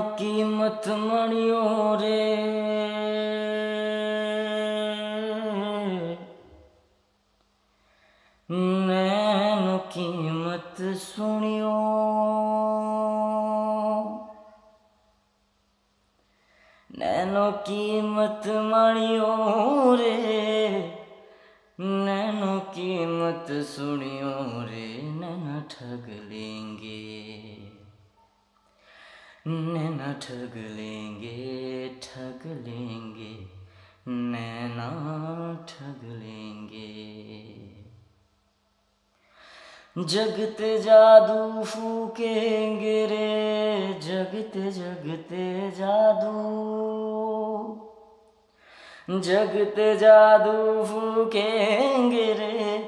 कीमत मणियो रे। नैनो कीमत सुनियो। नैनो कीमत मणियो रे। नैनो कीमत सुनियो रे। नैना ठग लेंगे। नैना ठग लेंगे ठग लेंगे नैना ठग लेंगे जगते जादू फूकेंगे रे, जगते जगते जादू। जगते जादू फूकेंगे रे,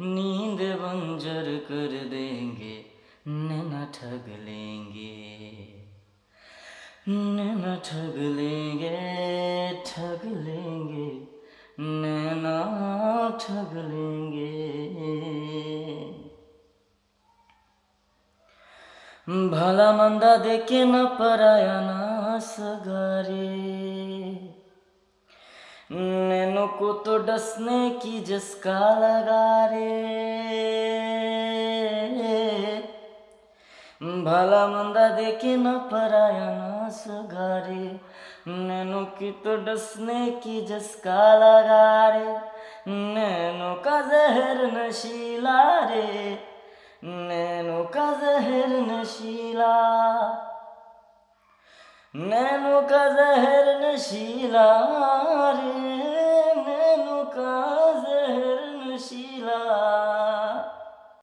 नींद बंजर कर देंगे, नैना ठग लेंगे नैना ठग लेंगे ठग लेंगे नैना ठग लेंगे भला मंदा देखे न पराया ना सगारे नैनो को तो डसने की जसका लगा रे भला मंदा देखे न पराया ना सगारे। नैनो की तो डसने की जसका लगा रे नैनो का जहर नशीला रे। नैनो का जहर नशीला नैनो का जहर नशीला रे। नैनो का जहर नशीला